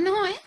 No, ¿eh?